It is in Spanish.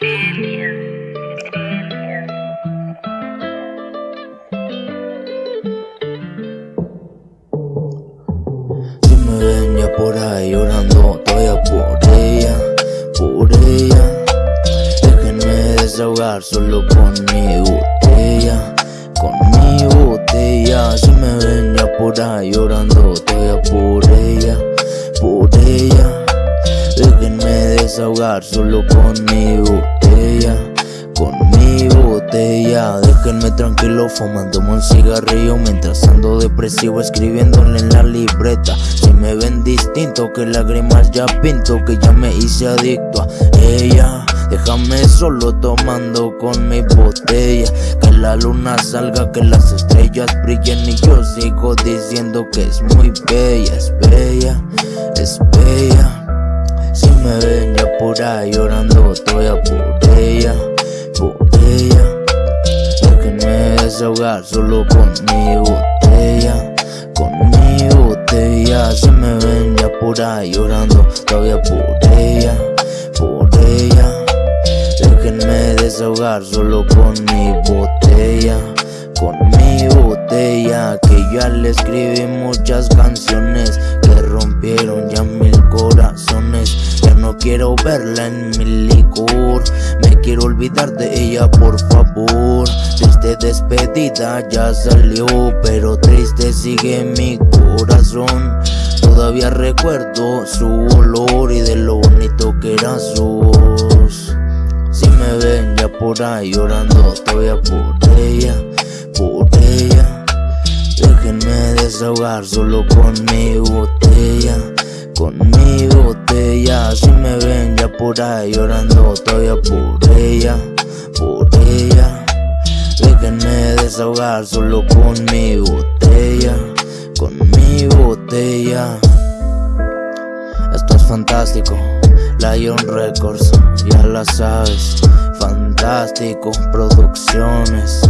Si me ven ya por ahí llorando, todavía por ella, por ella. Déjenme desahogar solo con mi botella, con mi botella. Si me ven ya por ahí llorando, todavía por solo con mi botella, con mi botella. Déjenme tranquilo fumándome un cigarrillo mientras ando depresivo escribiéndole en la libreta. Si me ven distinto que lágrimas ya pinto, que ya me hice adicto a ella. Déjame solo tomando con mi botella. Que la luna salga, que las estrellas brillen. Y yo sigo diciendo que es muy bella, es bella, es bella. Si me ya por ahí llorando, estoy a por ella, por ella. Déjenme desahogar solo con mi botella, con mi botella. Si me ven ya por ahí llorando, todavía por ella, por ella. Déjenme desahogar solo con mi botella, con mi botella. Que ya le escribí muchas canciones que rompieron ya quiero verla en mi licor. Me quiero olvidar de ella, por favor. Triste despedida ya salió, pero triste sigue mi corazón. Todavía recuerdo su olor y de lo bonito que era su voz. Si me ven ya por ahí llorando, todavía por ella, por ella. Déjenme desahogar solo con mi botella, por ahí llorando, todavía por ella, por ella. Déjenme desahogar solo con mi botella, con mi botella. Esto es fantástico, Lion Records, ya la sabes. Fantástico, producciones.